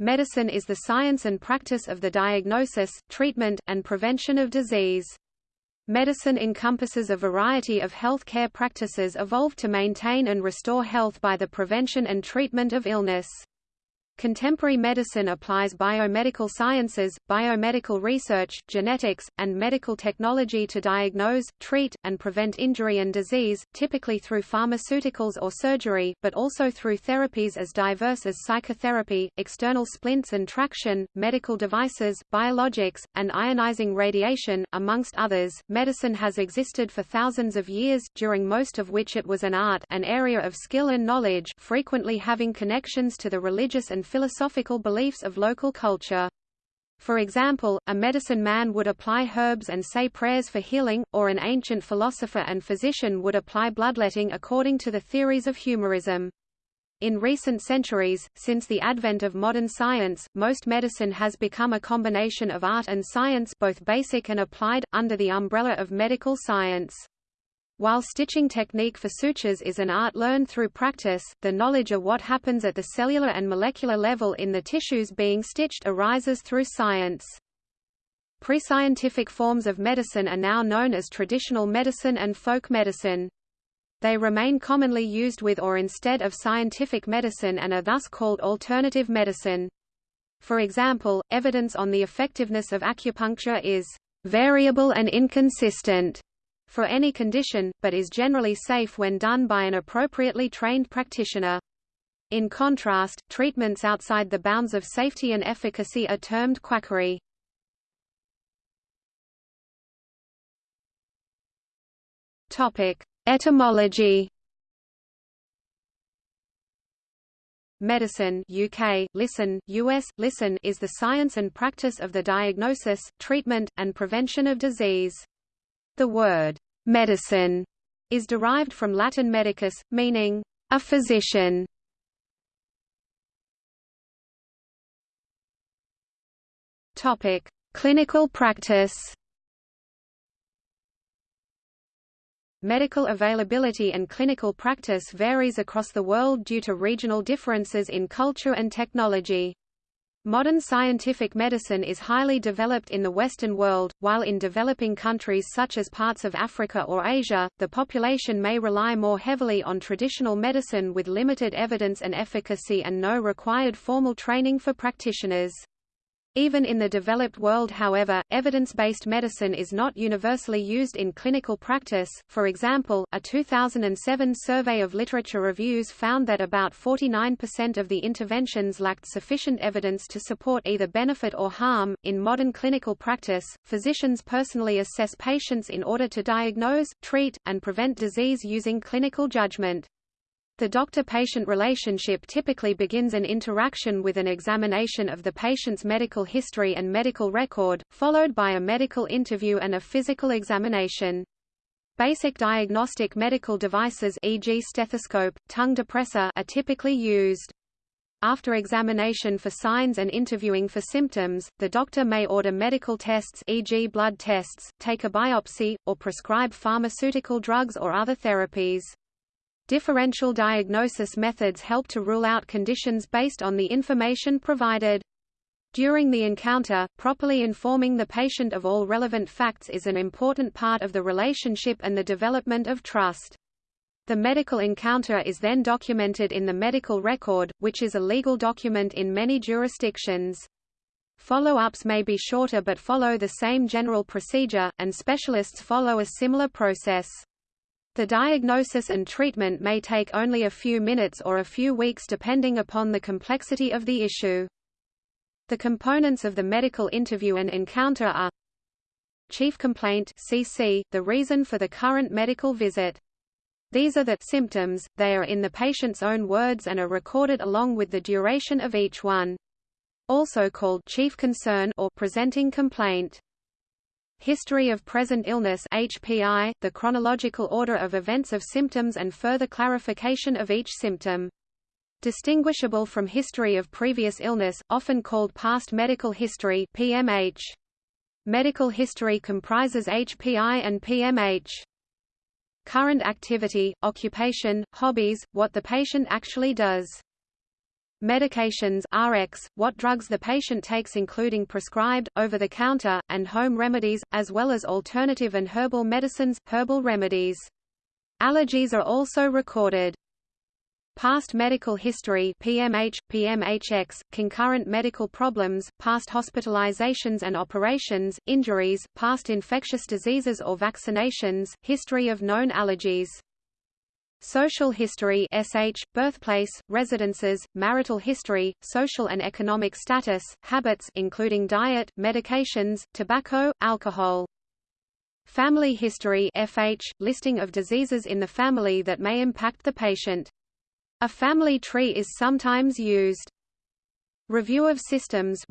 Medicine is the science and practice of the diagnosis, treatment, and prevention of disease. Medicine encompasses a variety of health care practices evolved to maintain and restore health by the prevention and treatment of illness. Contemporary medicine applies biomedical sciences, biomedical research, genetics, and medical technology to diagnose, treat, and prevent injury and disease, typically through pharmaceuticals or surgery, but also through therapies as diverse as psychotherapy, external splints and traction, medical devices, biologics, and ionizing radiation, amongst others. Medicine has existed for thousands of years, during most of which it was an art, an area of skill and knowledge, frequently having connections to the religious and philosophical beliefs of local culture. For example, a medicine man would apply herbs and say prayers for healing, or an ancient philosopher and physician would apply bloodletting according to the theories of humorism. In recent centuries, since the advent of modern science, most medicine has become a combination of art and science both basic and applied, under the umbrella of medical science. While stitching technique for sutures is an art learned through practice, the knowledge of what happens at the cellular and molecular level in the tissues being stitched arises through science. Pre-scientific forms of medicine are now known as traditional medicine and folk medicine. They remain commonly used with or instead of scientific medicine and are thus called alternative medicine. For example, evidence on the effectiveness of acupuncture is variable and inconsistent for any condition, but is generally safe when done by an appropriately trained practitioner. In contrast, treatments outside the bounds of safety and efficacy are termed quackery. Topic: Etymology. Medicine UK, listen, US, listen is the science and practice of the diagnosis, treatment, and prevention of disease. The word medicine is derived from Latin medicus, meaning a physician. Topic: Clinical practice. Medical availability and clinical practice varies across the world due to regional differences in culture and technology. Modern scientific medicine is highly developed in the Western world, while in developing countries such as parts of Africa or Asia, the population may rely more heavily on traditional medicine with limited evidence and efficacy and no required formal training for practitioners. Even in the developed world however, evidence-based medicine is not universally used in clinical practice, for example, a 2007 survey of literature reviews found that about 49% of the interventions lacked sufficient evidence to support either benefit or harm. In modern clinical practice, physicians personally assess patients in order to diagnose, treat, and prevent disease using clinical judgment. The doctor-patient relationship typically begins an interaction with an examination of the patient's medical history and medical record, followed by a medical interview and a physical examination. Basic diagnostic medical devices e.g. stethoscope, tongue depressor are typically used. After examination for signs and interviewing for symptoms, the doctor may order medical tests e.g. blood tests, take a biopsy, or prescribe pharmaceutical drugs or other therapies. Differential diagnosis methods help to rule out conditions based on the information provided. During the encounter, properly informing the patient of all relevant facts is an important part of the relationship and the development of trust. The medical encounter is then documented in the medical record, which is a legal document in many jurisdictions. Follow-ups may be shorter but follow the same general procedure, and specialists follow a similar process. The diagnosis and treatment may take only a few minutes or a few weeks depending upon the complexity of the issue. The components of the medical interview and encounter are Chief complaint CC, the reason for the current medical visit. These are the symptoms, they are in the patient's own words and are recorded along with the duration of each one. Also called chief concern or presenting complaint. History of Present Illness HPI, the chronological order of events of symptoms and further clarification of each symptom. Distinguishable from history of previous illness, often called past medical history PMH. Medical history comprises HPI and PMH. Current activity, occupation, hobbies, what the patient actually does. Medications RX, what drugs the patient takes including prescribed, over-the-counter, and home remedies, as well as alternative and herbal medicines, herbal remedies. Allergies are also recorded. Past medical history PMH, PMHX, concurrent medical problems, past hospitalizations and operations, injuries, past infectious diseases or vaccinations, history of known allergies. Social history SH, birthplace, residences, marital history, social and economic status, habits including diet, medications, tobacco, alcohol. Family history FH, listing of diseases in the family that may impact the patient. A family tree is sometimes used. Review of systems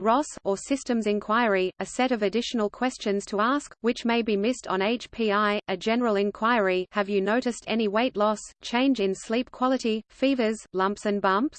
or systems inquiry, a set of additional questions to ask, which may be missed on HPI, a general inquiry have you noticed any weight loss, change in sleep quality, fevers, lumps and bumps?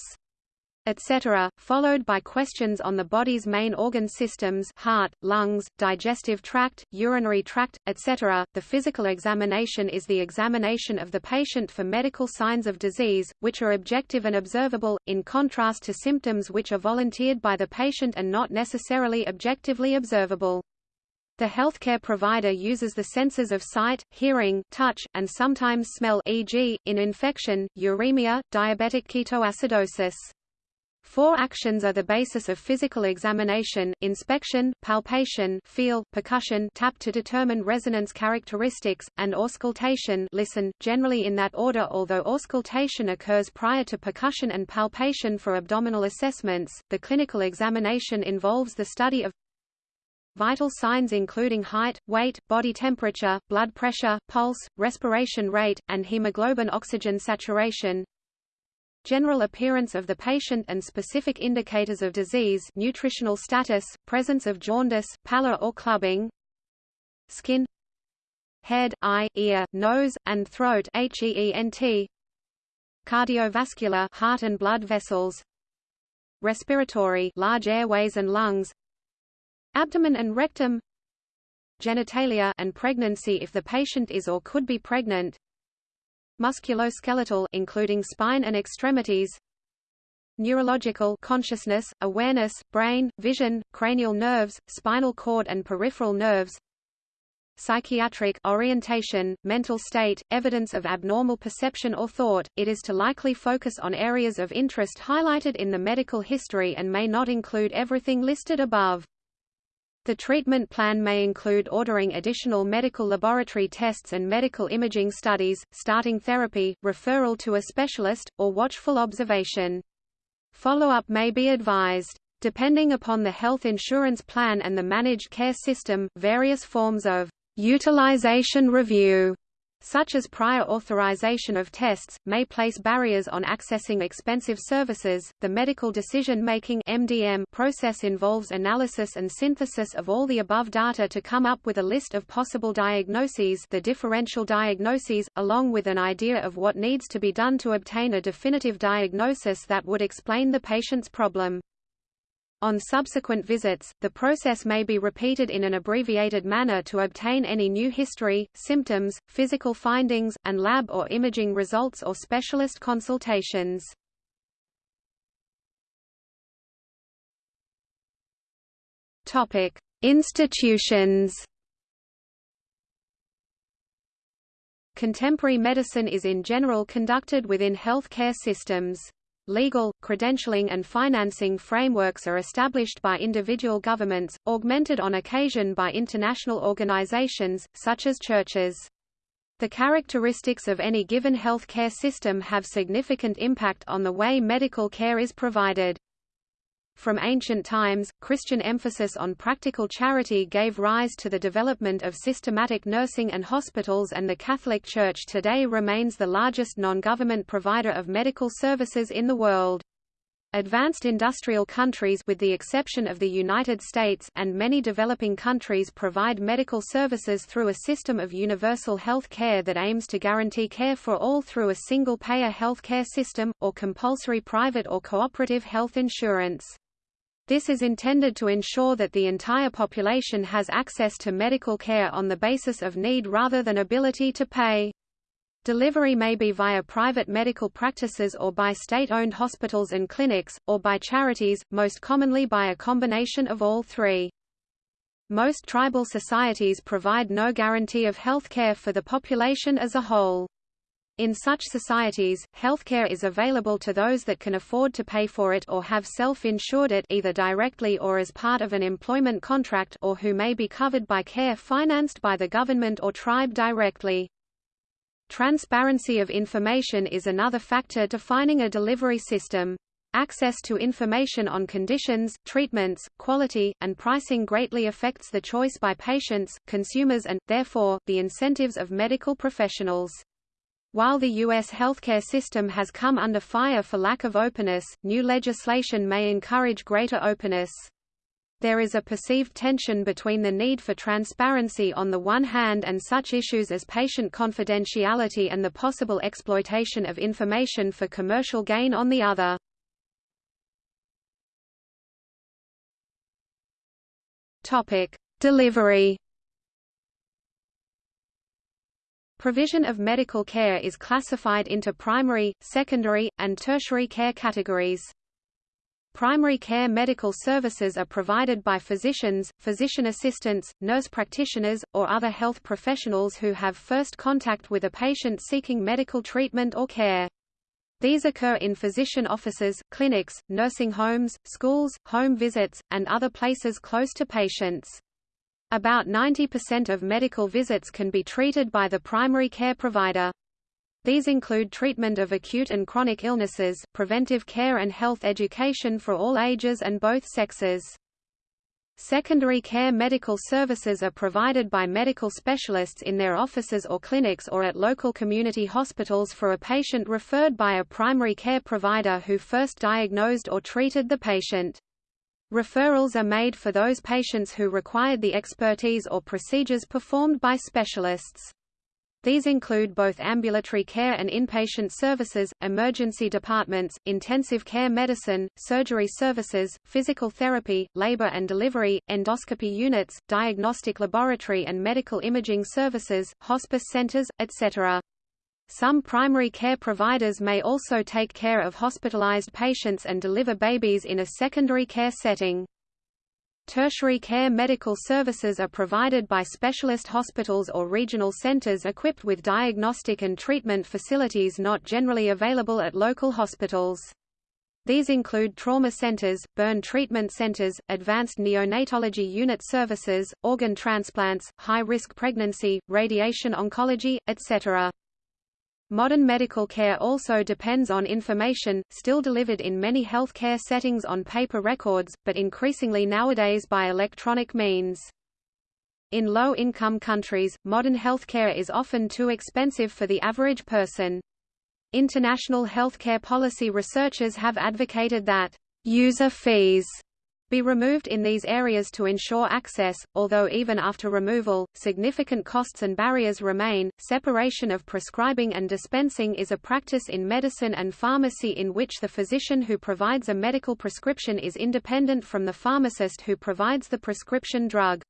Etc., followed by questions on the body's main organ systems heart, lungs, digestive tract, urinary tract, etc. The physical examination is the examination of the patient for medical signs of disease, which are objective and observable, in contrast to symptoms which are volunteered by the patient and not necessarily objectively observable. The healthcare provider uses the senses of sight, hearing, touch, and sometimes smell e.g., in infection, uremia, diabetic ketoacidosis. Four actions are the basis of physical examination, inspection, palpation feel, percussion tap to determine resonance characteristics, and auscultation listen, generally in that order although auscultation occurs prior to percussion and palpation for abdominal assessments. The clinical examination involves the study of vital signs including height, weight, body temperature, blood pressure, pulse, respiration rate, and hemoglobin oxygen saturation, general appearance of the patient and specific indicators of disease nutritional status, presence of jaundice, pallor or clubbing skin head, eye, ear, nose, and throat HEENT cardiovascular heart and blood vessels respiratory large airways and lungs abdomen and rectum genitalia and pregnancy if the patient is or could be pregnant musculoskeletal including spine and extremities neurological consciousness, awareness, brain, vision, cranial nerves, spinal cord and peripheral nerves psychiatric orientation, mental state, evidence of abnormal perception or thought, it is to likely focus on areas of interest highlighted in the medical history and may not include everything listed above. The treatment plan may include ordering additional medical laboratory tests and medical imaging studies, starting therapy, referral to a specialist, or watchful observation. Follow-up may be advised. Depending upon the health insurance plan and the managed care system, various forms of utilization review such as prior authorization of tests, may place barriers on accessing expensive services. The medical decision-making (MDM) process involves analysis and synthesis of all the above data to come up with a list of possible diagnoses, the differential diagnoses, along with an idea of what needs to be done to obtain a definitive diagnosis that would explain the patient's problem. On subsequent visits, the process may be repeated in an abbreviated manner to obtain any new history, symptoms, physical findings, and lab or imaging results or specialist consultations. Topic: Institutions. Contemporary medicine is in general conducted within healthcare systems. Legal, credentialing and financing frameworks are established by individual governments, augmented on occasion by international organizations, such as churches. The characteristics of any given health care system have significant impact on the way medical care is provided. From ancient times, Christian emphasis on practical charity gave rise to the development of systematic nursing and hospitals and the Catholic Church today remains the largest non-government provider of medical services in the world. Advanced industrial countries with the exception of the United States and many developing countries provide medical services through a system of universal health care that aims to guarantee care for all through a single-payer health care system, or compulsory private or cooperative health insurance. This is intended to ensure that the entire population has access to medical care on the basis of need rather than ability to pay. Delivery may be via private medical practices or by state-owned hospitals and clinics, or by charities, most commonly by a combination of all three. Most tribal societies provide no guarantee of health care for the population as a whole. In such societies, healthcare is available to those that can afford to pay for it or have self-insured it either directly or as part of an employment contract or who may be covered by care financed by the government or tribe directly. Transparency of information is another factor defining a delivery system. Access to information on conditions, treatments, quality, and pricing greatly affects the choice by patients, consumers and, therefore, the incentives of medical professionals. While the U.S. healthcare system has come under fire for lack of openness, new legislation may encourage greater openness. There is a perceived tension between the need for transparency on the one hand and such issues as patient confidentiality and the possible exploitation of information for commercial gain on the other. Topic: Delivery. Provision of medical care is classified into primary, secondary, and tertiary care categories. Primary care medical services are provided by physicians, physician assistants, nurse practitioners, or other health professionals who have first contact with a patient seeking medical treatment or care. These occur in physician offices, clinics, nursing homes, schools, home visits, and other places close to patients. About 90% of medical visits can be treated by the primary care provider. These include treatment of acute and chronic illnesses, preventive care and health education for all ages and both sexes. Secondary care medical services are provided by medical specialists in their offices or clinics or at local community hospitals for a patient referred by a primary care provider who first diagnosed or treated the patient. Referrals are made for those patients who required the expertise or procedures performed by specialists. These include both ambulatory care and inpatient services, emergency departments, intensive care medicine, surgery services, physical therapy, labor and delivery, endoscopy units, diagnostic laboratory and medical imaging services, hospice centers, etc. Some primary care providers may also take care of hospitalized patients and deliver babies in a secondary care setting. Tertiary care medical services are provided by specialist hospitals or regional centers equipped with diagnostic and treatment facilities not generally available at local hospitals. These include trauma centers, burn treatment centers, advanced neonatology unit services, organ transplants, high-risk pregnancy, radiation oncology, etc. Modern medical care also depends on information, still delivered in many healthcare settings on paper records, but increasingly nowadays by electronic means. In low-income countries, modern healthcare is often too expensive for the average person. International healthcare policy researchers have advocated that user fees be removed in these areas to ensure access, although even after removal, significant costs and barriers remain. Separation of prescribing and dispensing is a practice in medicine and pharmacy in which the physician who provides a medical prescription is independent from the pharmacist who provides the prescription drug.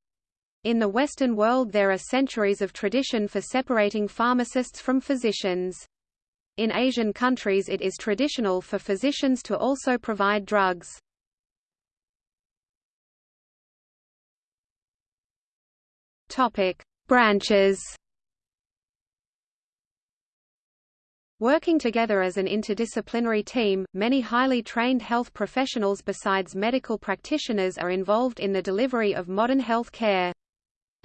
In the Western world there are centuries of tradition for separating pharmacists from physicians. In Asian countries it is traditional for physicians to also provide drugs. Topic: Branches. Working together as an interdisciplinary team, many highly trained health professionals besides medical practitioners are involved in the delivery of modern health care.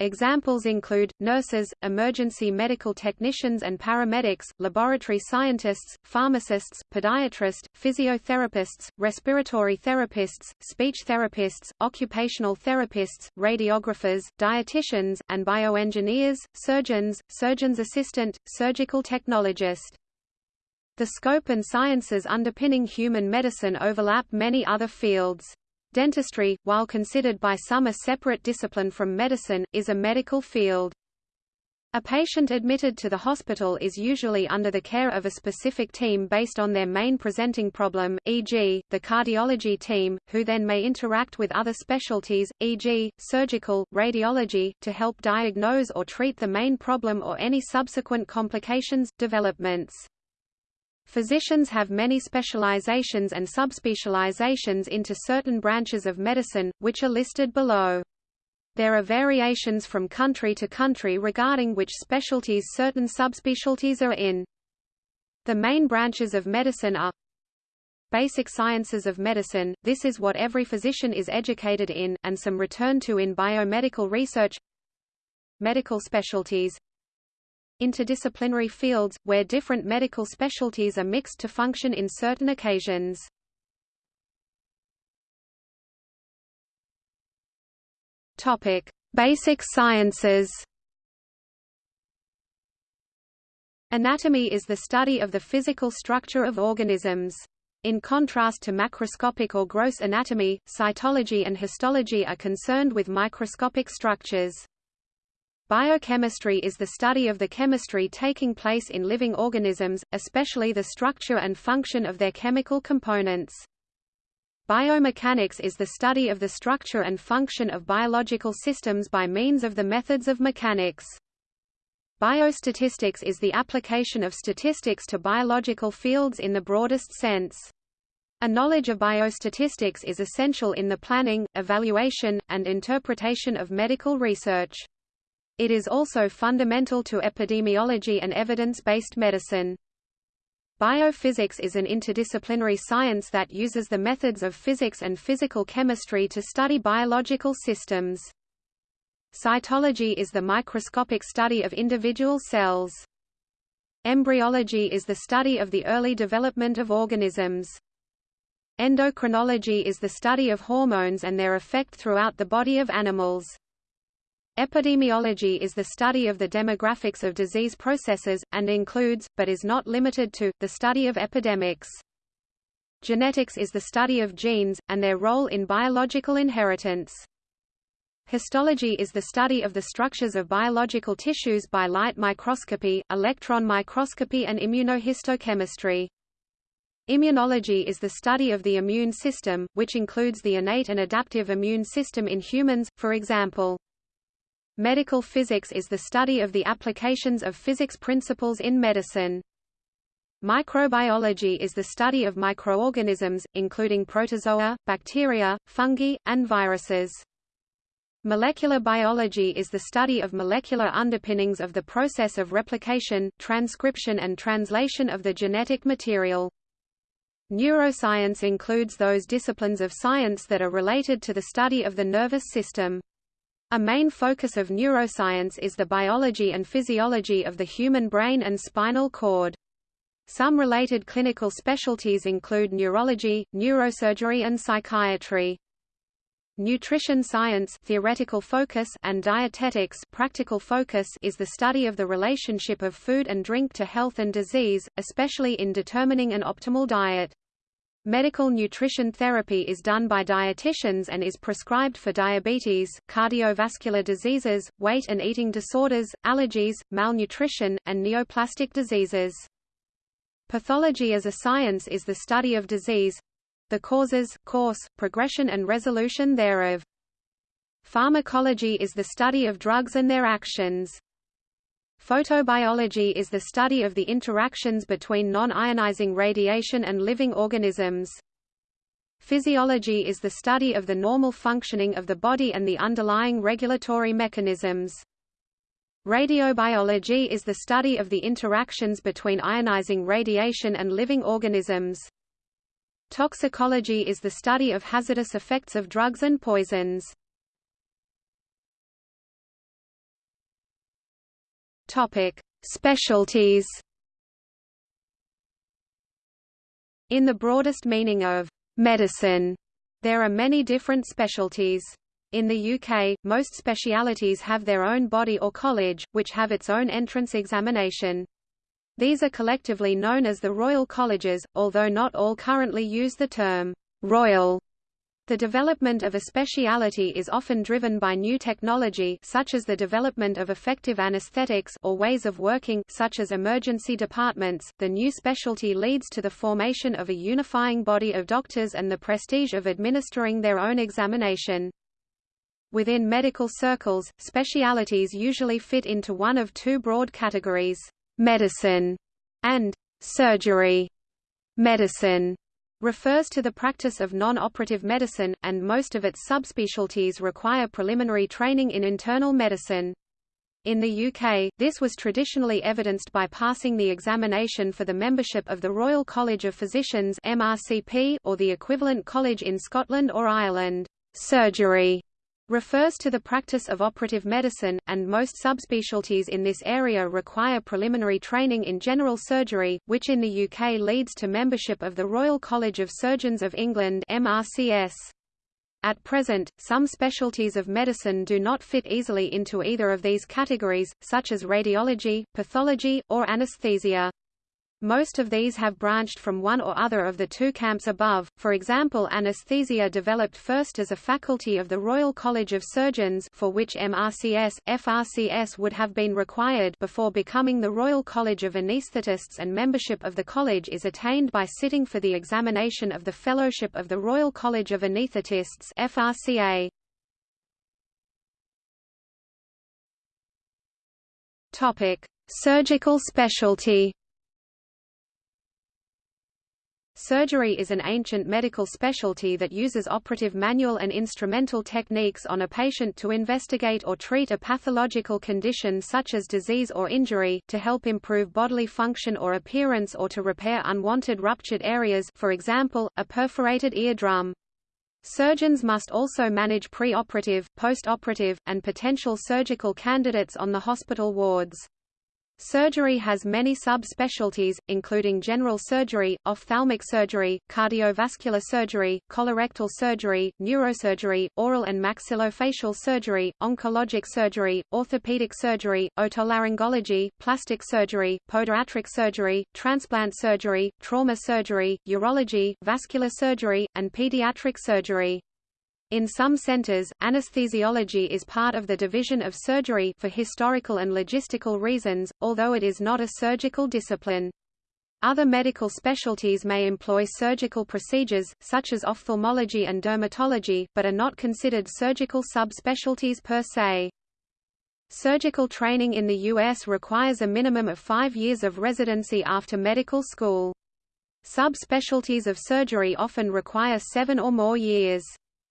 Examples include, nurses, emergency medical technicians and paramedics, laboratory scientists, pharmacists, podiatrists, physiotherapists, respiratory therapists, speech therapists, occupational therapists, radiographers, dietitians, and bioengineers, surgeons, surgeon's assistant, surgical technologist. The scope and sciences underpinning human medicine overlap many other fields. Dentistry, while considered by some a separate discipline from medicine, is a medical field. A patient admitted to the hospital is usually under the care of a specific team based on their main presenting problem, e.g., the cardiology team, who then may interact with other specialties, e.g., surgical, radiology, to help diagnose or treat the main problem or any subsequent complications, developments. Physicians have many specializations and subspecializations into certain branches of medicine, which are listed below. There are variations from country to country regarding which specialties certain subspecialties are in. The main branches of medicine are Basic sciences of medicine, this is what every physician is educated in, and some return to in biomedical research Medical specialties Interdisciplinary fields, where different medical specialties are mixed to function in certain occasions Topic: Basic sciences. Anatomy is the study of the physical structure of organisms. In contrast to macroscopic or gross anatomy, cytology and histology are concerned with microscopic structures. Biochemistry is the study of the chemistry taking place in living organisms, especially the structure and function of their chemical components. Biomechanics is the study of the structure and function of biological systems by means of the methods of mechanics. Biostatistics is the application of statistics to biological fields in the broadest sense. A knowledge of biostatistics is essential in the planning, evaluation, and interpretation of medical research. It is also fundamental to epidemiology and evidence-based medicine. Biophysics is an interdisciplinary science that uses the methods of physics and physical chemistry to study biological systems. Cytology is the microscopic study of individual cells. Embryology is the study of the early development of organisms. Endocrinology is the study of hormones and their effect throughout the body of animals. Epidemiology is the study of the demographics of disease processes, and includes, but is not limited to, the study of epidemics. Genetics is the study of genes, and their role in biological inheritance. Histology is the study of the structures of biological tissues by light microscopy, electron microscopy and immunohistochemistry. Immunology is the study of the immune system, which includes the innate and adaptive immune system in humans, for example. Medical physics is the study of the applications of physics principles in medicine. Microbiology is the study of microorganisms, including protozoa, bacteria, fungi, and viruses. Molecular biology is the study of molecular underpinnings of the process of replication, transcription and translation of the genetic material. Neuroscience includes those disciplines of science that are related to the study of the nervous system. A main focus of neuroscience is the biology and physiology of the human brain and spinal cord. Some related clinical specialties include neurology, neurosurgery and psychiatry. Nutrition science theoretical focus and dietetics practical focus is the study of the relationship of food and drink to health and disease, especially in determining an optimal diet. Medical nutrition therapy is done by dietitians and is prescribed for diabetes, cardiovascular diseases, weight and eating disorders, allergies, malnutrition, and neoplastic diseases. Pathology as a science is the study of disease—the causes, course, progression and resolution thereof. Pharmacology is the study of drugs and their actions. Photobiology is the study of the interactions between non-ionizing radiation and living organisms. Physiology is the study of the normal functioning of the body and the underlying regulatory mechanisms. Radiobiology is the study of the interactions between ionizing radiation and living organisms. Toxicology is the study of hazardous effects of drugs and poisons. Topic: Specialties. In the broadest meaning of medicine, there are many different specialties. In the UK, most specialities have their own body or college, which have its own entrance examination. These are collectively known as the Royal Colleges, although not all currently use the term Royal The development of a speciality is often driven by new technology such as the development of effective anesthetics or ways of working such as emergency departments. The new specialty leads to the formation of a unifying body of doctors and the prestige of administering their own examination. Within medical circles, specialities usually fit into one of two broad categories: medicine and surgery. Medicine refers to the practice of non-operative medicine, and most of its subspecialties require preliminary training in internal medicine. In the UK, this was traditionally evidenced by passing the examination for the membership of the Royal College of Physicians MRCP, or the equivalent college in Scotland or Ireland. Surgery refers to the practice of operative medicine, and most subspecialties in this area require preliminary training in general surgery, which in the UK leads to membership of the Royal College of Surgeons of England MRCS. At present, some specialties of medicine do not fit easily into either of these categories, such as radiology, pathology, or anesthesia. Most of these have branched from one or other of the two camps above, for example anesthesia developed first as a faculty of the Royal College of Surgeons for which MRCS, FRCS would have been required before becoming the Royal College of Anaesthetists and membership of the college is attained by sitting for the examination of the Fellowship of the Royal College of Anaesthetists FRCA. Surgical specialty Surgery is an ancient medical specialty that uses operative manual and instrumental techniques on a patient to investigate or treat a pathological condition such as disease or injury, to help improve bodily function or appearance or to repair unwanted ruptured areas for example, a perforated eardrum. Surgeons must also manage pre-operative, post-operative, and potential surgical candidates on the hospital wards. Surgery has many subspecialties, including general surgery, ophthalmic surgery, cardiovascular surgery, colorectal surgery, neurosurgery, oral and maxillofacial surgery, oncologic surgery, orthopedic surgery, otolaryngology, plastic surgery, podiatric surgery, transplant surgery, trauma surgery, urology, vascular surgery, and pediatric surgery. In some centers, anesthesiology is part of the division of surgery for historical and logistical reasons, although it is not a surgical discipline. Other medical specialties may employ surgical procedures, such as ophthalmology and dermatology, but are not considered surgical subspecialties per se. Surgical training in the U.S. requires a minimum of five years of residency after medical school. Subspecialties of surgery often require seven or more years.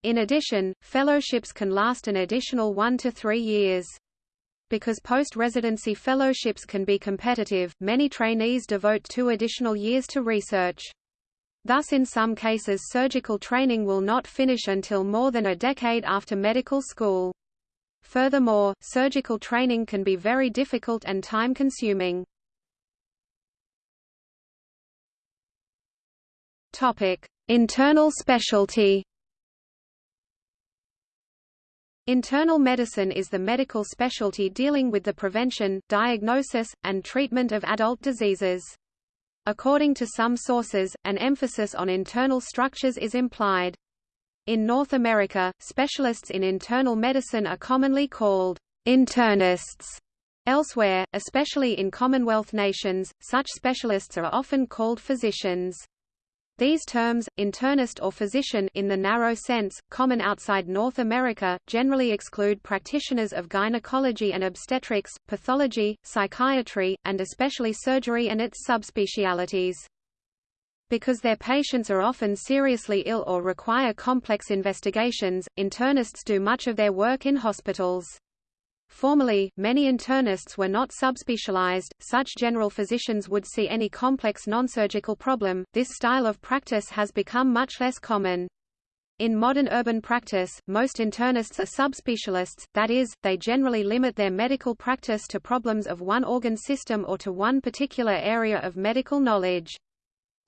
In addition, fellowships can last an additional one to three years. Because post-residency fellowships can be competitive, many trainees devote two additional years to research. Thus in some cases surgical training will not finish until more than a decade after medical school. Furthermore, surgical training can be very difficult and time-consuming. Internal specialty Internal medicine is the medical specialty dealing with the prevention, diagnosis, and treatment of adult diseases. According to some sources, an emphasis on internal structures is implied. In North America, specialists in internal medicine are commonly called internists. Elsewhere, especially in Commonwealth nations, such specialists are often called physicians. These terms, internist or physician in the narrow sense, common outside North America, generally exclude practitioners of gynecology and obstetrics, pathology, psychiatry, and especially surgery and its subspecialities. Because their patients are often seriously ill or require complex investigations, internists do much of their work in hospitals. Formerly, many internists were not subspecialized, such general physicians would see any complex nonsurgical problem. This style of practice has become much less common. In modern urban practice, most internists are subspecialists, that is, they generally limit their medical practice to problems of one organ system or to one particular area of medical knowledge.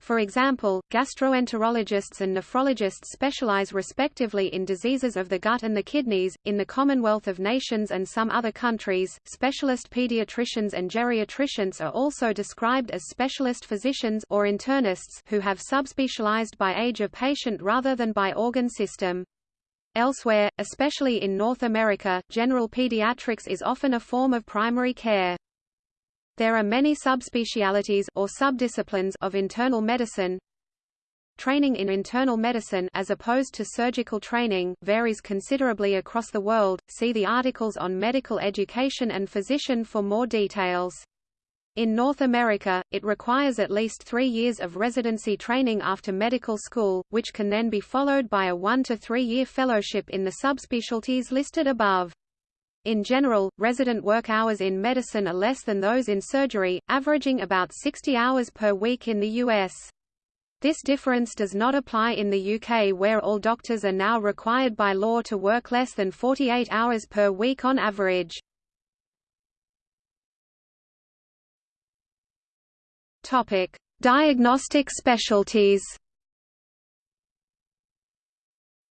For example, gastroenterologists and nephrologists specialize respectively in diseases of the gut and the kidneys. In the Commonwealth of Nations and some other countries, specialist pediatricians and geriatricians are also described as specialist physicians or internists who have subspecialized by age of patient rather than by organ system. Elsewhere, especially in North America, general pediatrics is often a form of primary care. There are many subspecialities or subdisciplines of internal medicine. Training in internal medicine as opposed to surgical training varies considerably across the world. See the articles on medical education and physician for more details. In North America, it requires at least three years of residency training after medical school, which can then be followed by a one to three-year fellowship in the subspecialties listed above. In general, resident work hours in medicine are less than those in surgery, averaging about 60 hours per week in the U.S. This difference does not apply in the UK where all doctors are now required by law to work less than 48 hours per week on average. Topic: Diagnostic specialties.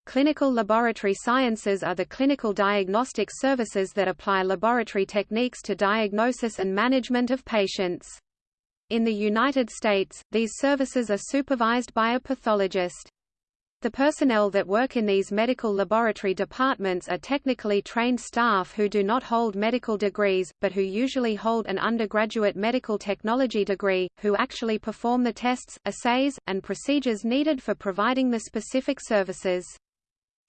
Clinical laboratory sciences are the clinical diagnostic services that apply laboratory techniques to diagnosis and management of patients. In the United States, these services are supervised by a pathologist. The personnel that work in these medical laboratory departments are technically trained staff who do not hold medical degrees, but who usually hold an undergraduate medical technology degree, who actually perform the tests, assays, and procedures needed for providing the specific services.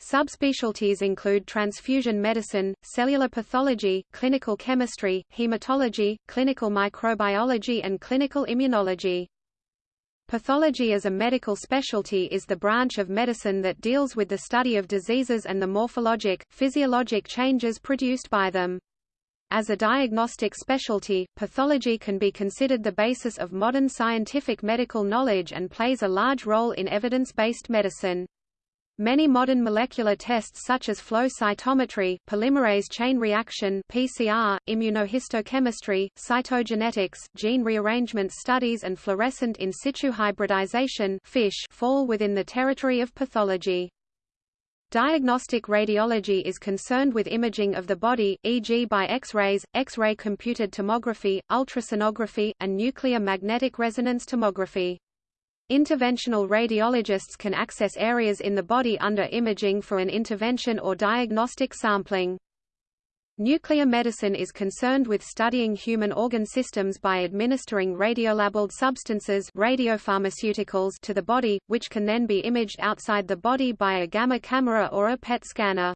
Subspecialties include transfusion medicine, cellular pathology, clinical chemistry, hematology, clinical microbiology and clinical immunology. Pathology as a medical specialty is the branch of medicine that deals with the study of diseases and the morphologic, physiologic changes produced by them. As a diagnostic specialty, pathology can be considered the basis of modern scientific medical knowledge and plays a large role in evidence-based medicine. Many modern molecular tests such as flow cytometry, polymerase chain reaction (PCR), immunohistochemistry, cytogenetics, gene rearrangement studies and fluorescent in situ hybridization (FISH) fall within the territory of pathology. Diagnostic radiology is concerned with imaging of the body, e.g. by X-rays, X-ray computed tomography, ultrasonography, and nuclear magnetic resonance tomography. Interventional radiologists can access areas in the body under imaging for an intervention or diagnostic sampling. Nuclear medicine is concerned with studying human organ systems by administering radiolabeled substances radiopharmaceuticals to the body, which can then be imaged outside the body by a gamma camera or a PET scanner.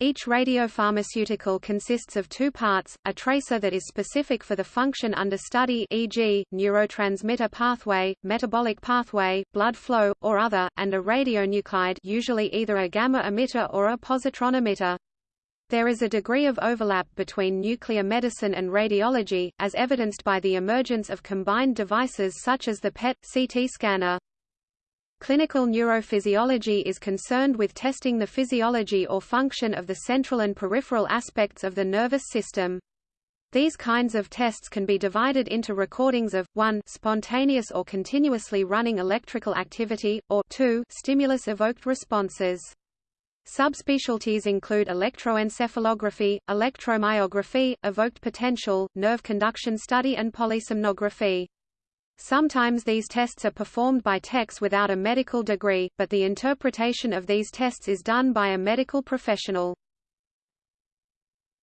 Each radiopharmaceutical consists of two parts, a tracer that is specific for the function under study e.g., neurotransmitter pathway, metabolic pathway, blood flow, or other, and a radionuclide usually either a gamma emitter or a positron emitter. There is a degree of overlap between nuclear medicine and radiology, as evidenced by the emergence of combined devices such as the PET-CT scanner. Clinical neurophysiology is concerned with testing the physiology or function of the central and peripheral aspects of the nervous system. These kinds of tests can be divided into recordings of 1 spontaneous or continuously running electrical activity, or 2 stimulus-evoked responses. Subspecialties include electroencephalography, electromyography, evoked potential, nerve conduction study and polysomnography. Sometimes these tests are performed by techs without a medical degree, but the interpretation of these tests is done by a medical professional.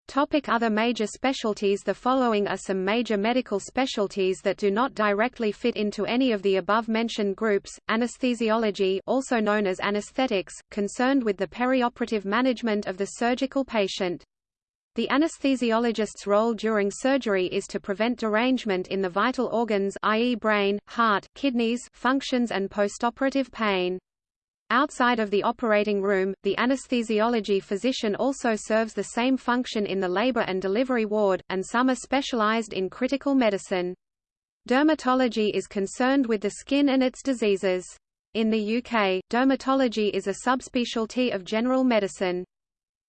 Topic other major specialties The following are some major medical specialties that do not directly fit into any of the above-mentioned groups, anesthesiology also known as anesthetics, concerned with the perioperative management of the surgical patient. The anesthesiologist's role during surgery is to prevent derangement in the vital organs i.e. brain, heart, kidneys functions and postoperative pain. Outside of the operating room, the anesthesiology physician also serves the same function in the labor and delivery ward, and some are specialized in critical medicine. Dermatology is concerned with the skin and its diseases. In the UK, dermatology is a subspecialty of general medicine.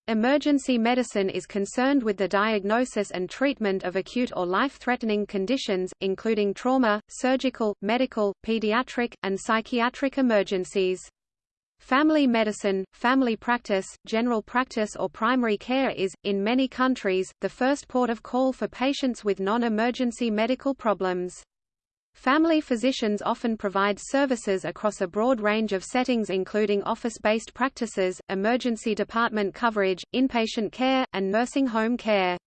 Emergency medicine is concerned with the diagnosis and treatment of acute or life-threatening conditions, including trauma, surgical, medical, pediatric, and psychiatric emergencies. Family medicine, family practice, general practice or primary care is, in many countries, the first port of call for patients with non-emergency medical problems. Family physicians often provide services across a broad range of settings including office-based practices, emergency department coverage, inpatient care, and nursing home care.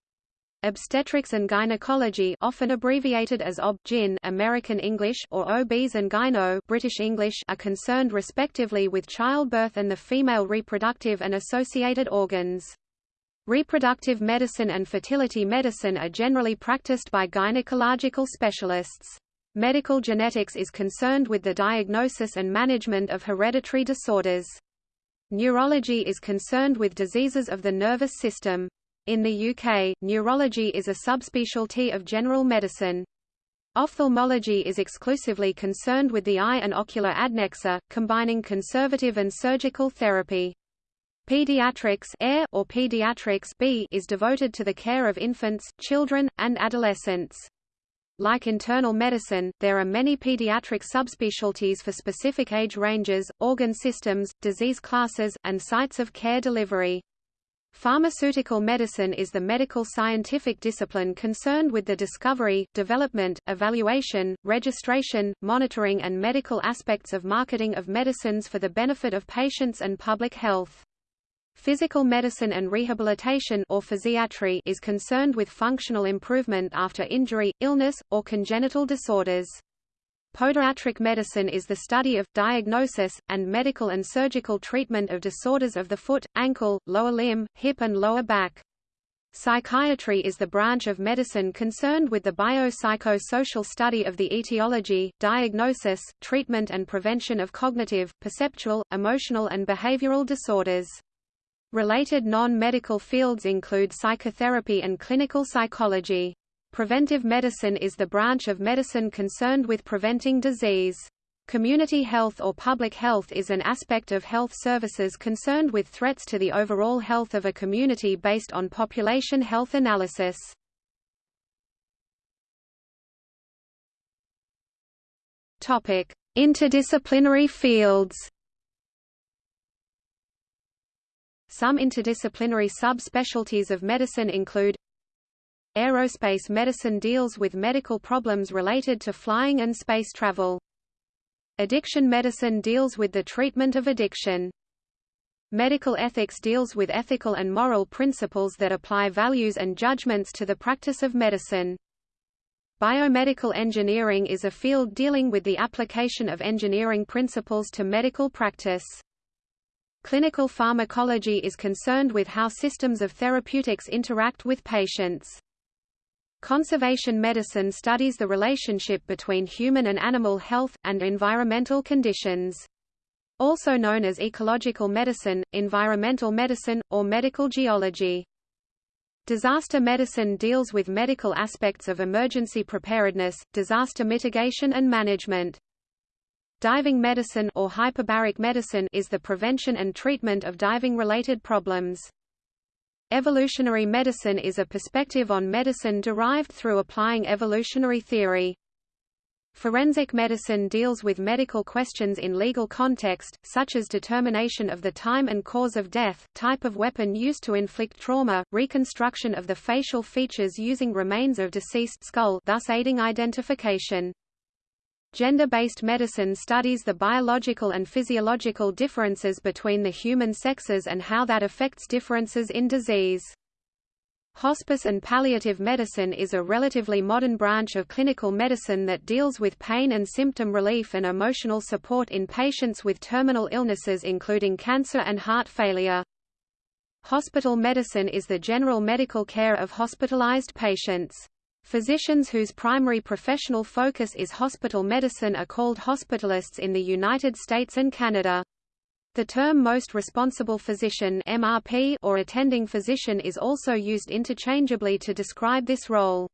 Obstetrics and gynecology often abbreviated as OB-GYN American English or OBs and gyno British English are concerned respectively with childbirth and the female reproductive and associated organs. Reproductive medicine and fertility medicine are generally practiced by gynecological specialists. Medical genetics is concerned with the diagnosis and management of hereditary disorders. Neurology is concerned with diseases of the nervous system. In the UK, neurology is a subspecialty of general medicine. Ophthalmology is exclusively concerned with the eye and ocular adnexa, combining conservative and surgical therapy. Pediatrics or pediatrics B is devoted to the care of infants, children, and adolescents. Like internal medicine, there are many pediatric subspecialties for specific age ranges, organ systems, disease classes, and sites of care delivery. Pharmaceutical medicine is the medical scientific discipline concerned with the discovery, development, evaluation, registration, monitoring and medical aspects of marketing of medicines for the benefit of patients and public health. Physical medicine and rehabilitation or physiatry is concerned with functional improvement after injury, illness, or congenital disorders. Podiatric medicine is the study of, diagnosis, and medical and surgical treatment of disorders of the foot, ankle, lower limb, hip and lower back. Psychiatry is the branch of medicine concerned with the biopsychosocial study of the etiology, diagnosis, treatment and prevention of cognitive, perceptual, emotional and behavioral disorders. Related non-medical fields include psychotherapy and clinical psychology. Preventive medicine is the branch of medicine concerned with preventing disease. Community health or public health is an aspect of health services concerned with threats to the overall health of a community based on population health analysis. Interdisciplinary fields. Some interdisciplinary subspecialties of medicine include Aerospace medicine deals with medical problems related to flying and space travel. Addiction medicine deals with the treatment of addiction. Medical ethics deals with ethical and moral principles that apply values and judgments to the practice of medicine. Biomedical engineering is a field dealing with the application of engineering principles to medical practice. Clinical pharmacology is concerned with how systems of therapeutics interact with patients. Conservation medicine studies the relationship between human and animal health, and environmental conditions. Also known as ecological medicine, environmental medicine, or medical geology. Disaster medicine deals with medical aspects of emergency preparedness, disaster mitigation and management. Diving medicine or hyperbaric medicine is the prevention and treatment of diving-related problems. Evolutionary medicine is a perspective on medicine derived through applying evolutionary theory. Forensic medicine deals with medical questions in legal context, such as determination of the time and cause of death, type of weapon used to inflict trauma, reconstruction of the facial features using remains of deceased skull thus aiding identification. Gender-based medicine studies the biological and physiological differences between the human sexes and how that affects differences in disease. Hospice and palliative medicine is a relatively modern branch of clinical medicine that deals with pain and symptom relief and emotional support in patients with terminal illnesses including cancer and heart failure. Hospital medicine is the general medical care of hospitalized patients. Physicians whose primary professional focus is hospital medicine are called hospitalists in the United States and Canada. The term most responsible physician MRP or attending physician is also used interchangeably to describe this role.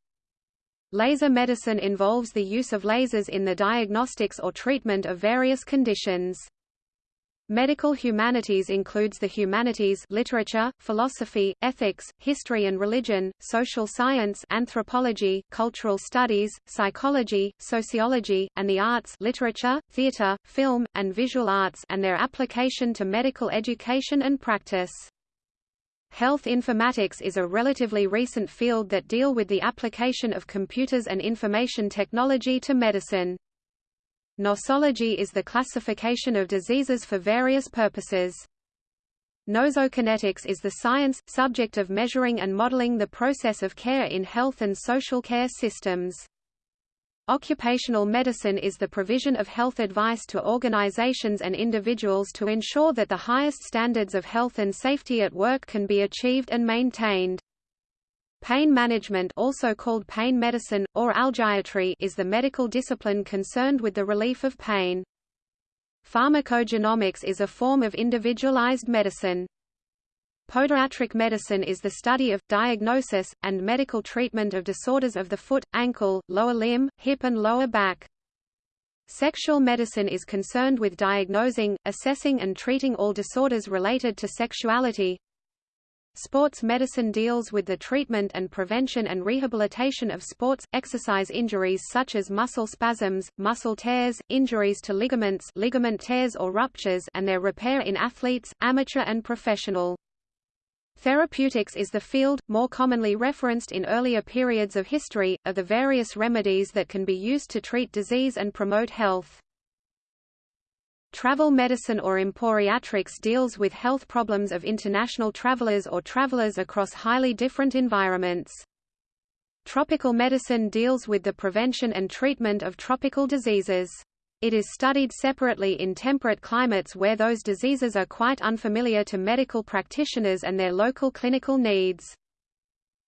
Laser medicine involves the use of lasers in the diagnostics or treatment of various conditions. Medical humanities includes the humanities literature, philosophy, ethics, history and religion, social science anthropology, cultural studies, psychology, sociology, and the arts literature, theatre, film, and visual arts and their application to medical education and practice. Health informatics is a relatively recent field that deal with the application of computers and information technology to medicine. Nosology is the classification of diseases for various purposes. Nosokinetics is the science, subject of measuring and modeling the process of care in health and social care systems. Occupational medicine is the provision of health advice to organizations and individuals to ensure that the highest standards of health and safety at work can be achieved and maintained. Pain management also called pain medicine, or algiatry is the medical discipline concerned with the relief of pain. Pharmacogenomics is a form of individualized medicine. Podiatric medicine is the study of, diagnosis, and medical treatment of disorders of the foot, ankle, lower limb, hip and lower back. Sexual medicine is concerned with diagnosing, assessing and treating all disorders related to sexuality, Sports medicine deals with the treatment and prevention and rehabilitation of sports, exercise injuries such as muscle spasms, muscle tears, injuries to ligaments ligament tears or ruptures and their repair in athletes, amateur and professional. Therapeutics is the field, more commonly referenced in earlier periods of history, of the various remedies that can be used to treat disease and promote health. Travel medicine or emporiatrics deals with health problems of international travelers or travelers across highly different environments. Tropical medicine deals with the prevention and treatment of tropical diseases. It is studied separately in temperate climates where those diseases are quite unfamiliar to medical practitioners and their local clinical needs.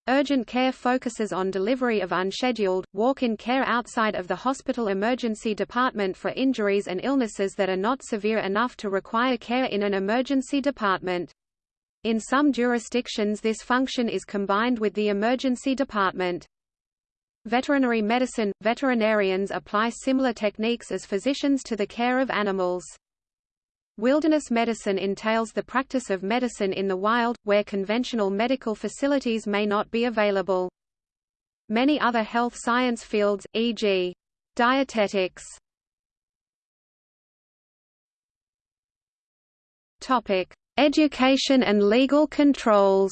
Urgent care focuses on delivery of unscheduled, walk-in care outside of the hospital emergency department for injuries and illnesses that are not severe enough to require care in an emergency department. In some jurisdictions this function is combined with the emergency department. Veterinary medicine – Veterinarians apply similar techniques as physicians to the care of animals. Wilderness medicine entails the practice of medicine in the wild, where conventional medical facilities may not be available. Many other health science fields, e.g. dietetics. Topic: Education and legal controls.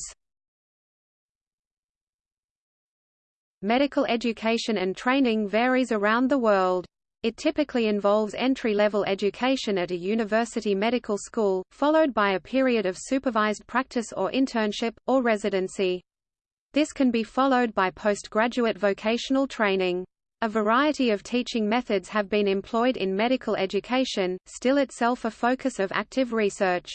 Medical education and training varies around the world. It typically involves entry-level education at a university medical school, followed by a period of supervised practice or internship, or residency. This can be followed by postgraduate vocational training. A variety of teaching methods have been employed in medical education, still itself a focus of active research.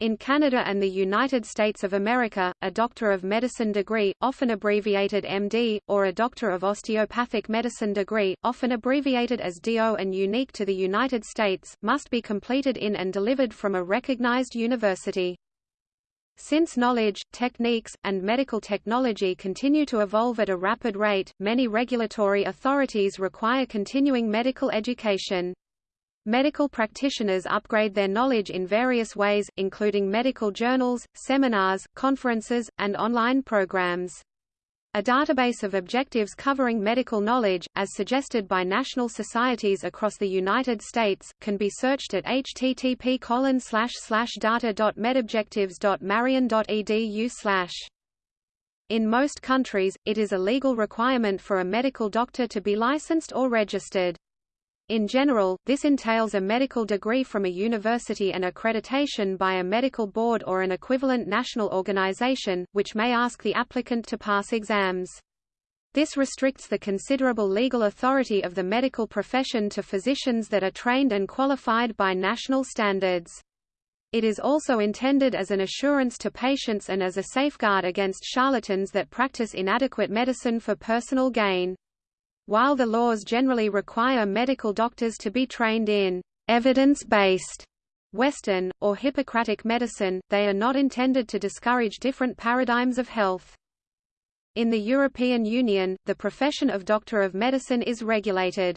In Canada and the United States of America, a Doctor of Medicine degree, often abbreviated MD, or a Doctor of Osteopathic Medicine degree, often abbreviated as DO and unique to the United States, must be completed in and delivered from a recognized university. Since knowledge, techniques, and medical technology continue to evolve at a rapid rate, many regulatory authorities require continuing medical education. Medical practitioners upgrade their knowledge in various ways, including medical journals, seminars, conferences, and online programs. A database of objectives covering medical knowledge, as suggested by national societies across the United States, can be searched at http data.medobjectives.marian.edu In most countries, it is a legal requirement for a medical doctor to be licensed or registered. In general, this entails a medical degree from a university and accreditation by a medical board or an equivalent national organization, which may ask the applicant to pass exams. This restricts the considerable legal authority of the medical profession to physicians that are trained and qualified by national standards. It is also intended as an assurance to patients and as a safeguard against charlatans that practice inadequate medicine for personal gain. While the laws generally require medical doctors to be trained in evidence-based Western, or Hippocratic medicine, they are not intended to discourage different paradigms of health. In the European Union, the profession of doctor of medicine is regulated.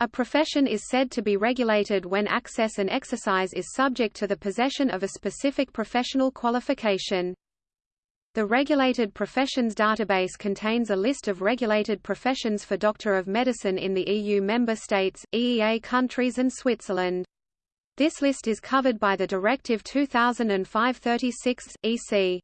A profession is said to be regulated when access and exercise is subject to the possession of a specific professional qualification. The Regulated Professions database contains a list of regulated professions for Doctor of Medicine in the EU member states, EEA countries and Switzerland. This list is covered by the Directive 2005-36, EC.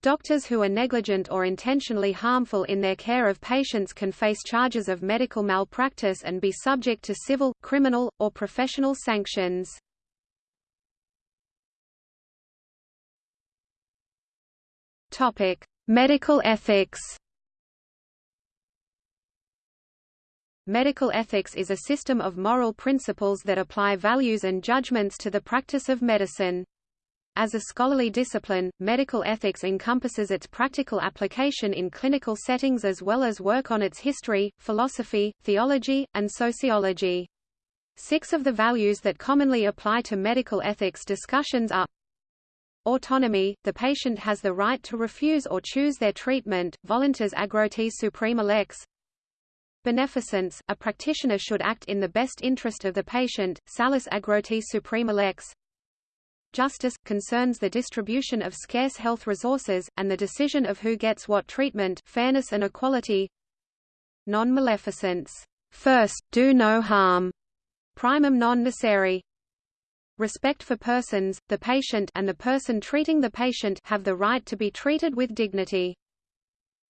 Doctors who are negligent or intentionally harmful in their care of patients can face charges of medical malpractice and be subject to civil, criminal, or professional sanctions. Topic: Medical ethics. Medical ethics is a system of moral principles that apply values and judgments to the practice of medicine. As a scholarly discipline, medical ethics encompasses its practical application in clinical settings as well as work on its history, philosophy, theology, and sociology. Six of the values that commonly apply to medical ethics discussions are Autonomy – The patient has the right to refuse or choose their treatment, voluntas agrotis suprema lex Beneficence – A practitioner should act in the best interest of the patient, salus agrotis suprema lex Justice – concerns the distribution of scarce health resources, and the decision of who gets what treatment fairness and equality. Non-maleficence. First, do no harm. Primum non nocere Respect for persons, the patient and the person treating the patient have the right to be treated with dignity.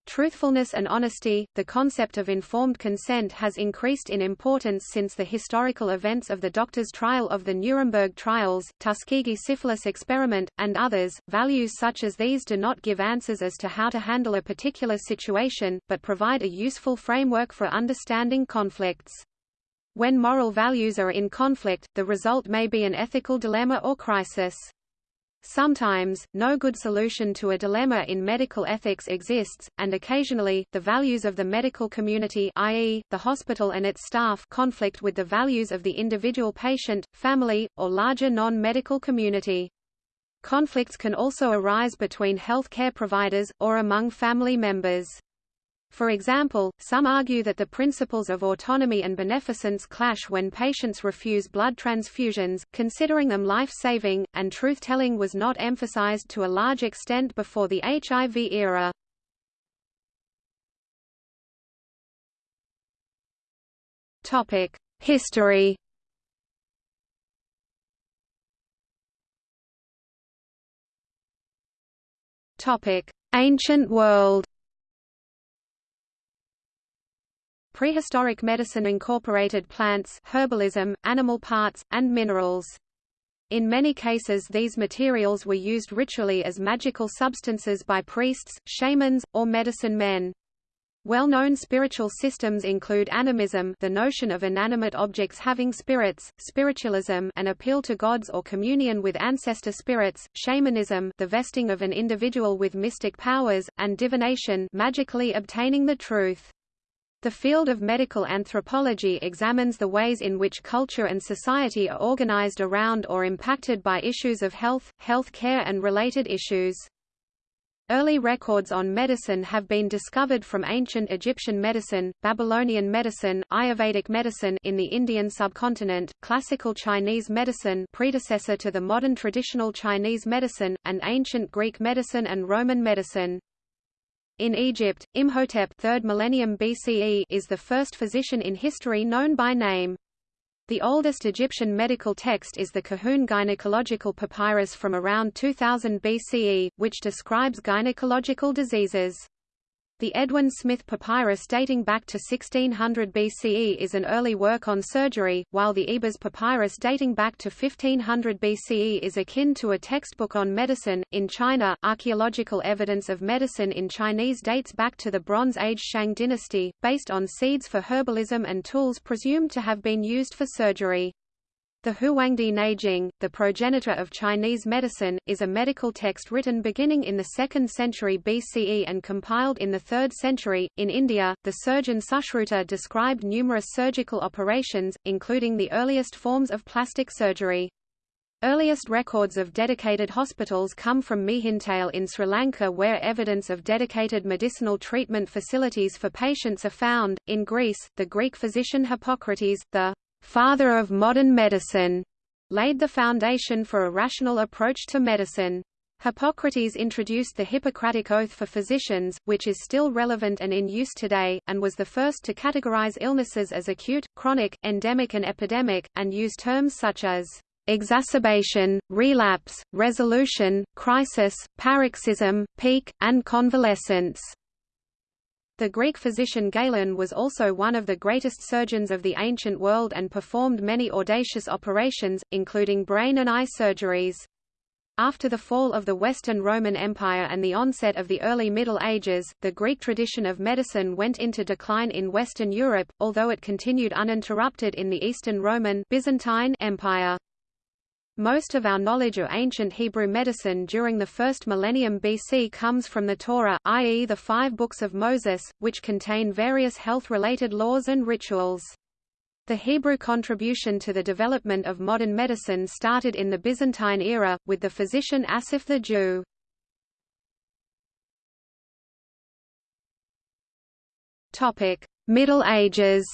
Truthfulness and honesty, the concept of informed consent has increased in importance since the historical events of the doctor's trial of the Nuremberg trials, Tuskegee syphilis experiment, and others. Values such as these do not give answers as to how to handle a particular situation, but provide a useful framework for understanding conflicts. When moral values are in conflict, the result may be an ethical dilemma or crisis. Sometimes, no good solution to a dilemma in medical ethics exists, and occasionally, the values of the medical community i.e., the hospital and its staff conflict with the values of the individual patient, family, or larger non-medical community. Conflicts can also arise between health care providers, or among family members. For example, some argue that the principles of autonomy and beneficence clash when patients refuse blood transfusions, considering them life-saving, and truth-telling was not emphasized to a large extent before the HIV era. History Ancient world Prehistoric medicine incorporated plants, herbalism, animal parts, and minerals. In many cases these materials were used ritually as magical substances by priests, shamans, or medicine men. Well-known spiritual systems include animism the notion of inanimate objects having spirits, spiritualism an appeal to gods or communion with ancestor spirits, shamanism the vesting of an individual with mystic powers, and divination magically obtaining the truth. The field of medical anthropology examines the ways in which culture and society are organized around or impacted by issues of health, health care and related issues. Early records on medicine have been discovered from ancient Egyptian medicine, Babylonian medicine, Ayurvedic medicine in the Indian subcontinent, classical Chinese medicine predecessor to the modern traditional Chinese medicine, and ancient Greek medicine and Roman medicine. In Egypt, Imhotep 3rd millennium BCE is the first physician in history known by name. The oldest Egyptian medical text is the Kahun gynecological papyrus from around 2000 BCE, which describes gynecological diseases. The Edwin Smith Papyrus dating back to 1600 BCE is an early work on surgery, while the Ebers Papyrus dating back to 1500 BCE is akin to a textbook on medicine. In China, archaeological evidence of medicine in Chinese dates back to the Bronze Age Shang dynasty, based on seeds for herbalism and tools presumed to have been used for surgery. The Huangdi Neijing, the progenitor of Chinese medicine, is a medical text written beginning in the 2nd century BCE and compiled in the 3rd century. In India, the surgeon Sushruta described numerous surgical operations, including the earliest forms of plastic surgery. Earliest records of dedicated hospitals come from Mihintale in Sri Lanka where evidence of dedicated medicinal treatment facilities for patients are found. In Greece, the Greek physician Hippocrates, the father of modern medicine, laid the foundation for a rational approach to medicine. Hippocrates introduced the Hippocratic Oath for physicians, which is still relevant and in use today, and was the first to categorize illnesses as acute, chronic, endemic and epidemic, and use terms such as exacerbation, relapse, resolution, crisis, paroxysm, peak, and convalescence. The Greek physician Galen was also one of the greatest surgeons of the ancient world and performed many audacious operations, including brain and eye surgeries. After the fall of the Western Roman Empire and the onset of the early Middle Ages, the Greek tradition of medicine went into decline in Western Europe, although it continued uninterrupted in the Eastern Roman Byzantine Empire. Most of our knowledge of ancient Hebrew medicine during the first millennium BC comes from the Torah, i.e. the five books of Moses, which contain various health-related laws and rituals. The Hebrew contribution to the development of modern medicine started in the Byzantine era, with the physician Asaph the Jew. Middle Ages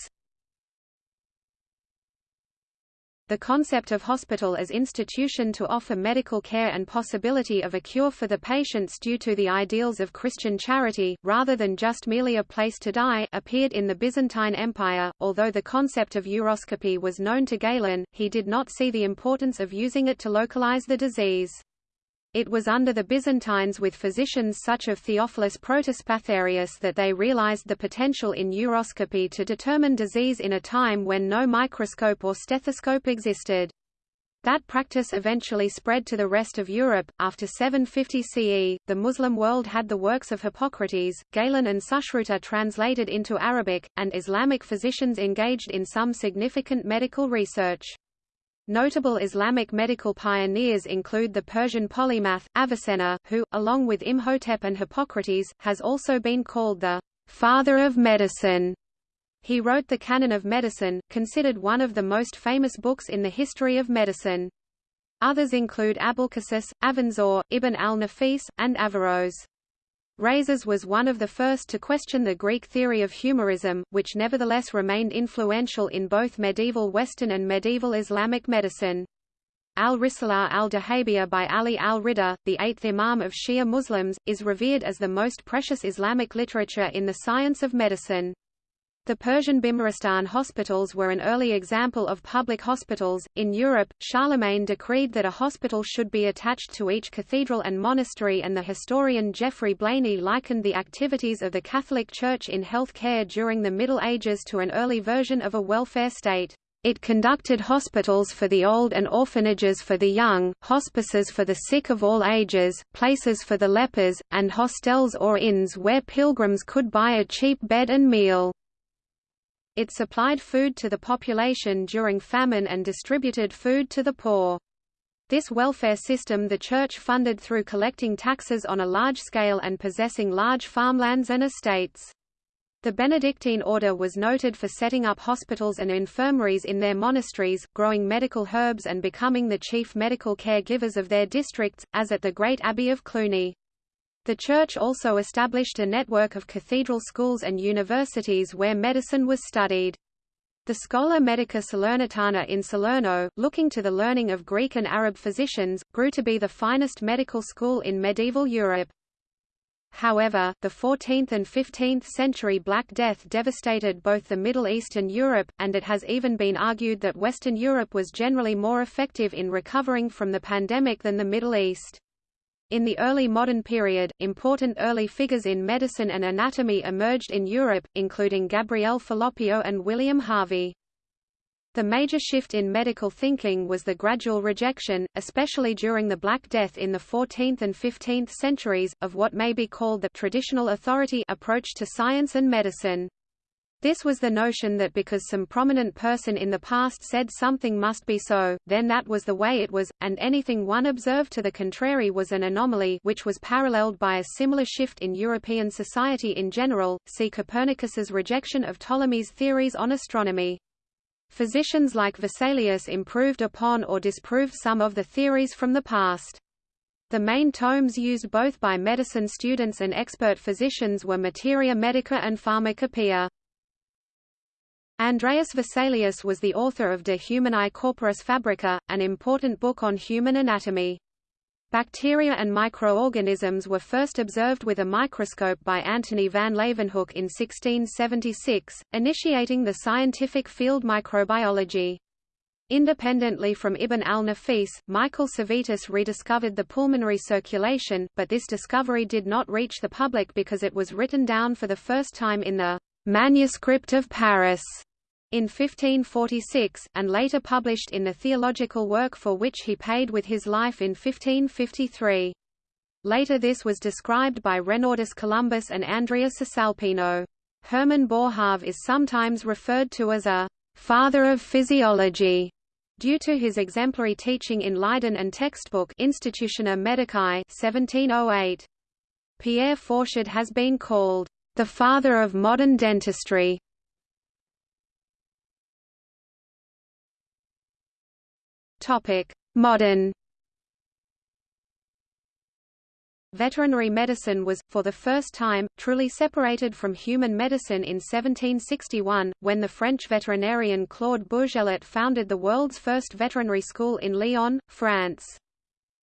The concept of hospital as institution to offer medical care and possibility of a cure for the patients due to the ideals of Christian charity, rather than just merely a place to die, appeared in the Byzantine Empire. Although the concept of uroscopy was known to Galen, he did not see the importance of using it to localize the disease. It was under the Byzantines with physicians such as Theophilus Protospatharius that they realized the potential in uroscopy to determine disease in a time when no microscope or stethoscope existed. That practice eventually spread to the rest of Europe. After 750 CE, the Muslim world had the works of Hippocrates, Galen and Sushruta translated into Arabic, and Islamic physicians engaged in some significant medical research. Notable Islamic medical pioneers include the Persian polymath, Avicenna, who, along with Imhotep and Hippocrates, has also been called the father of medicine. He wrote the Canon of Medicine, considered one of the most famous books in the history of medicine. Others include Abulcasis, Avenzoar, Ibn al-Nafis, and Averroes. Rhazes was one of the first to question the Greek theory of humorism, which nevertheless remained influential in both medieval Western and medieval Islamic medicine. Al-Risalah al-Dahabiya by Ali al-Ridha, the eighth Imam of Shia Muslims, is revered as the most precious Islamic literature in the science of medicine. The Persian Bimaristan hospitals were an early example of public hospitals. In Europe, Charlemagne decreed that a hospital should be attached to each cathedral and monastery, and the historian Geoffrey Blainey likened the activities of the Catholic Church in health care during the Middle Ages to an early version of a welfare state. It conducted hospitals for the old and orphanages for the young, hospices for the sick of all ages, places for the lepers, and hostels or inns where pilgrims could buy a cheap bed and meal. It supplied food to the population during famine and distributed food to the poor. This welfare system the Church funded through collecting taxes on a large scale and possessing large farmlands and estates. The Benedictine order was noted for setting up hospitals and infirmaries in their monasteries, growing medical herbs and becoming the chief medical caregivers of their districts, as at the Great Abbey of Cluny. The church also established a network of cathedral schools and universities where medicine was studied. The Schola Medica Salernitana in Salerno, looking to the learning of Greek and Arab physicians, grew to be the finest medical school in medieval Europe. However, the 14th and 15th century Black Death devastated both the Middle East and Europe, and it has even been argued that Western Europe was generally more effective in recovering from the pandemic than the Middle East. In the early modern period, important early figures in medicine and anatomy emerged in Europe, including Gabriele Falloppio and William Harvey. The major shift in medical thinking was the gradual rejection, especially during the Black Death in the 14th and 15th centuries, of what may be called the traditional authority approach to science and medicine. This was the notion that because some prominent person in the past said something must be so, then that was the way it was, and anything one observed to the contrary was an anomaly which was paralleled by a similar shift in European society in general, see Copernicus's rejection of Ptolemy's theories on astronomy. Physicians like Vesalius improved upon or disproved some of the theories from the past. The main tomes used both by medicine students and expert physicians were Materia Medica and Pharmacopoeia. Andreas Vesalius was the author of De Humani Corporis Fabrica, an important book on human anatomy. Bacteria and microorganisms were first observed with a microscope by Antony van Leeuwenhoek in 1676, initiating the scientific field microbiology. Independently from Ibn al-Nafis, Michael Servetus rediscovered the pulmonary circulation, but this discovery did not reach the public because it was written down for the first time in the Manuscript of Paris in 1546, and later published in the theological work for which he paid with his life in 1553. Later this was described by Renaldus Columbus and Andrea Cesalpino. Hermann Boerhaave is sometimes referred to as a «father of physiology» due to his exemplary teaching in Leiden and textbook Institutiones Medicae 1708. Pierre Fauchard has been called «the father of modern dentistry» Topic: Modern Veterinary medicine was, for the first time, truly separated from human medicine in 1761, when the French veterinarian Claude Bourgelat founded the world's first veterinary school in Lyon, France.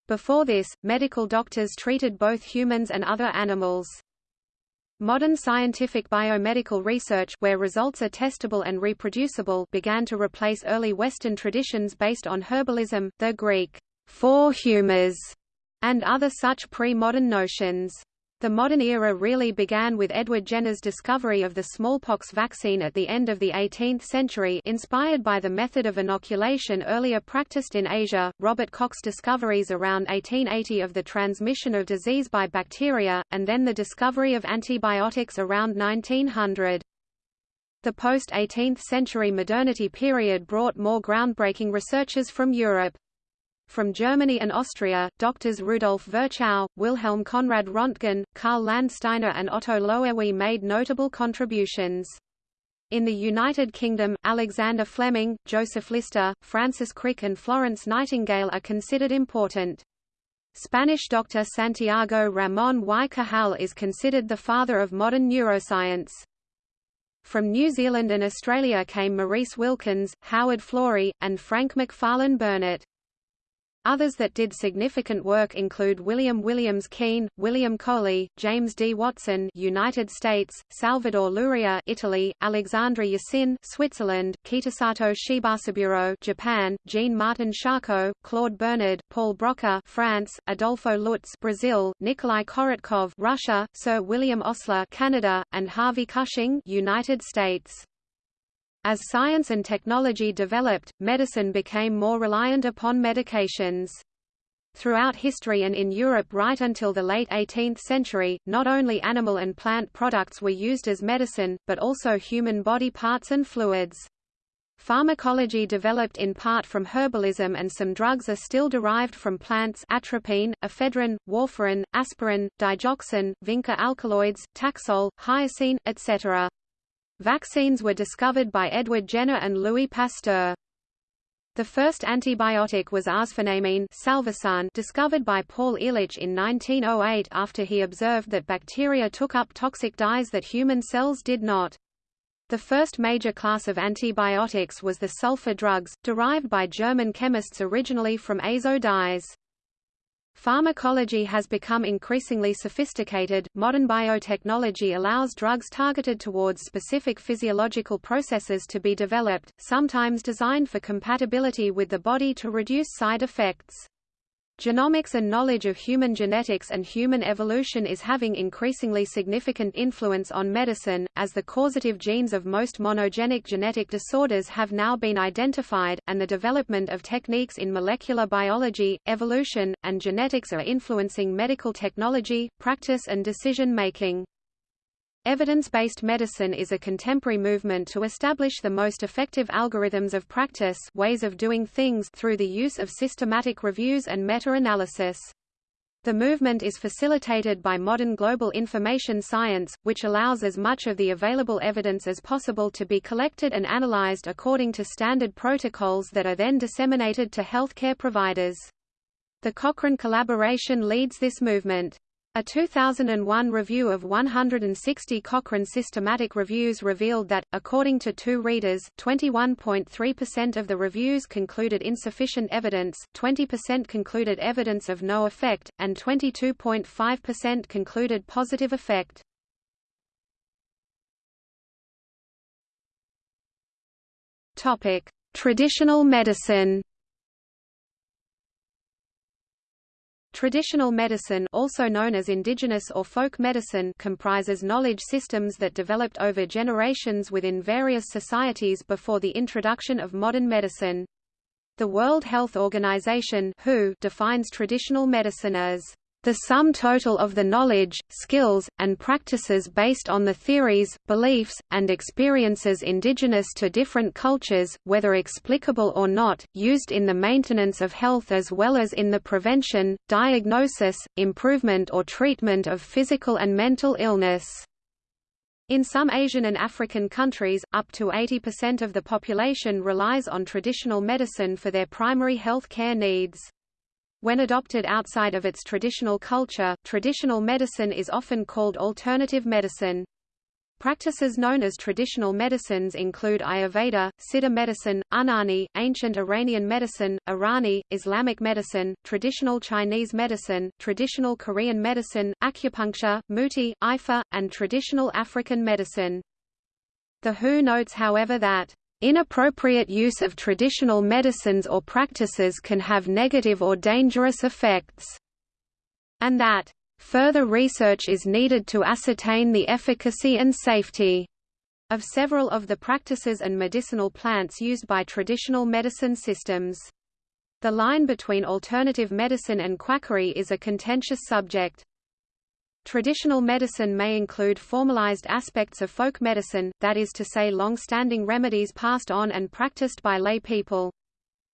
Before this, medical doctors treated both humans and other animals. Modern scientific biomedical research where results are testable and reproducible began to replace early Western traditions based on herbalism, the Greek four humors, and other such pre-modern notions. The modern era really began with Edward Jenner's discovery of the smallpox vaccine at the end of the 18th century inspired by the method of inoculation earlier practiced in Asia, Robert Koch's discoveries around 1880 of the transmission of disease by bacteria, and then the discovery of antibiotics around 1900. The post-18th century modernity period brought more groundbreaking researches from Europe. From Germany and Austria, doctors Rudolf Virchow, Wilhelm Conrad Röntgen, Karl Landsteiner and Otto Loewi made notable contributions. In the United Kingdom, Alexander Fleming, Joseph Lister, Francis Crick and Florence Nightingale are considered important. Spanish doctor Santiago Ramón y Cajal is considered the father of modern neuroscience. From New Zealand and Australia came Maurice Wilkins, Howard Florey, and Frank Macfarlane Burnet. Others that did significant work include William Williams Keen, William Coley, James D. Watson United States, Salvador Luria Italy, Alexandre Yersin, Switzerland, Kitasato Shibasaburo Japan, Jean Martin Charcot, Claude Bernard, Paul Broca France, Adolfo Lutz Brazil, Nikolai Korotkov Russia, Sir William Osler Canada, and Harvey Cushing United States. As science and technology developed, medicine became more reliant upon medications. Throughout history and in Europe right until the late 18th century, not only animal and plant products were used as medicine, but also human body parts and fluids. Pharmacology developed in part from herbalism and some drugs are still derived from plants atropine, ephedrine, warfarin, aspirin, digoxin, vinca alkaloids, taxol, hyoscine, etc. Vaccines were discovered by Edward Jenner and Louis Pasteur. The first antibiotic was arsphenamine discovered by Paul Ehrlich in 1908 after he observed that bacteria took up toxic dyes that human cells did not. The first major class of antibiotics was the sulfur drugs, derived by German chemists originally from azo dyes. Pharmacology has become increasingly sophisticated. Modern biotechnology allows drugs targeted towards specific physiological processes to be developed, sometimes designed for compatibility with the body to reduce side effects. Genomics and knowledge of human genetics and human evolution is having increasingly significant influence on medicine, as the causative genes of most monogenic genetic disorders have now been identified, and the development of techniques in molecular biology, evolution, and genetics are influencing medical technology, practice and decision-making. Evidence-based medicine is a contemporary movement to establish the most effective algorithms of practice ways of doing things through the use of systematic reviews and meta-analysis. The movement is facilitated by modern global information science, which allows as much of the available evidence as possible to be collected and analyzed according to standard protocols that are then disseminated to healthcare providers. The Cochrane collaboration leads this movement. A 2001 review of 160 Cochrane systematic reviews revealed that, according to two readers, 21.3% of the reviews concluded insufficient evidence, 20% concluded evidence of no effect, and 22.5% concluded positive effect. Traditional medicine Traditional medicine also known as indigenous or folk medicine comprises knowledge systems that developed over generations within various societies before the introduction of modern medicine. The World Health Organization WHO defines traditional medicine as the sum total of the knowledge, skills, and practices based on the theories, beliefs, and experiences indigenous to different cultures, whether explicable or not, used in the maintenance of health as well as in the prevention, diagnosis, improvement or treatment of physical and mental illness. In some Asian and African countries, up to 80% of the population relies on traditional medicine for their primary health care needs. When adopted outside of its traditional culture, traditional medicine is often called alternative medicine. Practices known as traditional medicines include Ayurveda, Siddha medicine, Unani, ancient Iranian medicine, Irani, Islamic medicine, traditional Chinese medicine, traditional Korean medicine, acupuncture, muti, Ifa, and traditional African medicine. The WHO notes however that Inappropriate use of traditional medicines or practices can have negative or dangerous effects, and that further research is needed to ascertain the efficacy and safety of several of the practices and medicinal plants used by traditional medicine systems. The line between alternative medicine and quackery is a contentious subject. Traditional medicine may include formalized aspects of folk medicine, that is to say long-standing remedies passed on and practiced by lay people.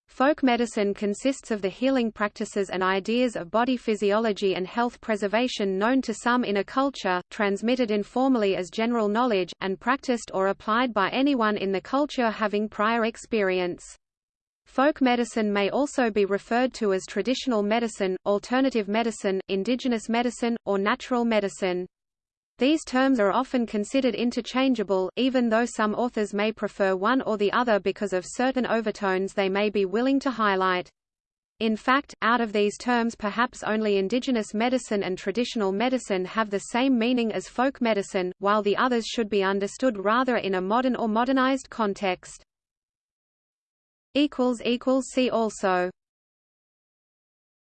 Folk medicine consists of the healing practices and ideas of body physiology and health preservation known to some in a culture, transmitted informally as general knowledge, and practiced or applied by anyone in the culture having prior experience. Folk medicine may also be referred to as traditional medicine, alternative medicine, indigenous medicine, or natural medicine. These terms are often considered interchangeable, even though some authors may prefer one or the other because of certain overtones they may be willing to highlight. In fact, out of these terms perhaps only indigenous medicine and traditional medicine have the same meaning as folk medicine, while the others should be understood rather in a modern or modernized context. See also